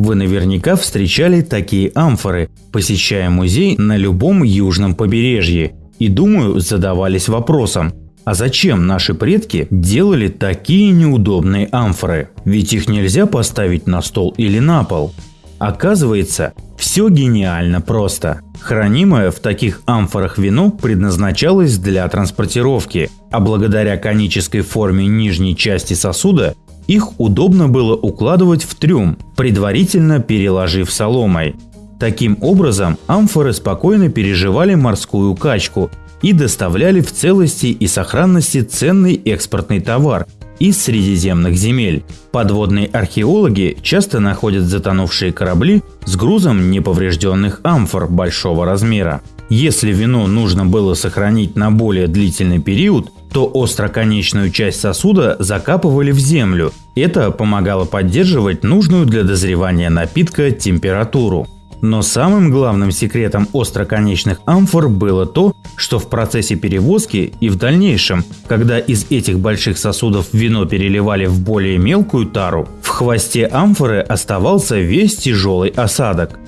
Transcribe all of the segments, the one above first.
Вы наверняка встречали такие амфоры, посещая музей на любом южном побережье, и, думаю, задавались вопросом, а зачем наши предки делали такие неудобные амфоры? Ведь их нельзя поставить на стол или на пол. Оказывается, все гениально просто. Хранимое в таких амфорах вино предназначалось для транспортировки, а благодаря конической форме нижней части сосуда их удобно было укладывать в трюм, предварительно переложив соломой. Таким образом, амфоры спокойно переживали морскую качку и доставляли в целости и сохранности ценный экспортный товар из средиземных земель. Подводные археологи часто находят затонувшие корабли с грузом неповрежденных амфор большого размера. Если вино нужно было сохранить на более длительный период, то остроконечную часть сосуда закапывали в землю. Это помогало поддерживать нужную для дозревания напитка температуру. Но самым главным секретом остроконечных амфор было то, что в процессе перевозки и в дальнейшем, когда из этих больших сосудов вино переливали в более мелкую тару, в хвосте амфоры оставался весь тяжелый осадок.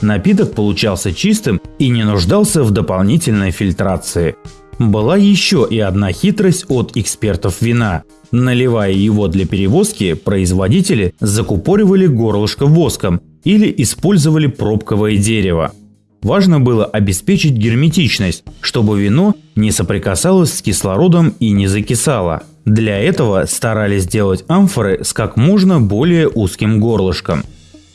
Напиток получался чистым и не нуждался в дополнительной фильтрации. Была еще и одна хитрость от экспертов вина. Наливая его для перевозки, производители закупоривали горлышко воском или использовали пробковое дерево. Важно было обеспечить герметичность, чтобы вино не соприкасалось с кислородом и не закисало. Для этого старались сделать амфоры с как можно более узким горлышком.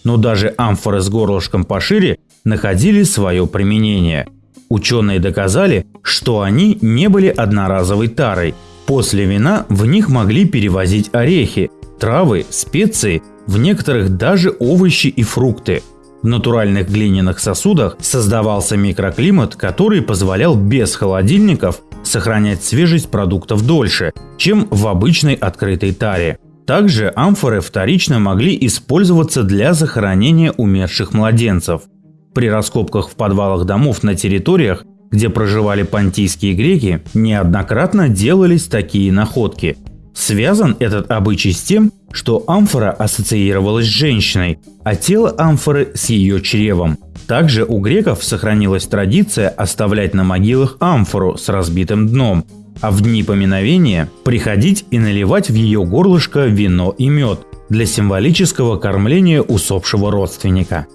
Но даже амфоры с горлышком пошире находили свое применение. Ученые доказали, что они не были одноразовой тарой. После вина в них могли перевозить орехи, травы, специи, в некоторых даже овощи и фрукты. В натуральных глиняных сосудах создавался микроклимат, который позволял без холодильников сохранять свежесть продуктов дольше, чем в обычной открытой таре. Также амфоры вторично могли использоваться для захоронения умерших младенцев – при раскопках в подвалах домов на территориях, где проживали понтийские греки, неоднократно делались такие находки. Связан этот обычай с тем, что амфора ассоциировалась с женщиной, а тело амфоры с ее чревом. Также у греков сохранилась традиция оставлять на могилах амфору с разбитым дном, а в дни поминовения приходить и наливать в ее горлышко вино и мед для символического кормления усопшего родственника.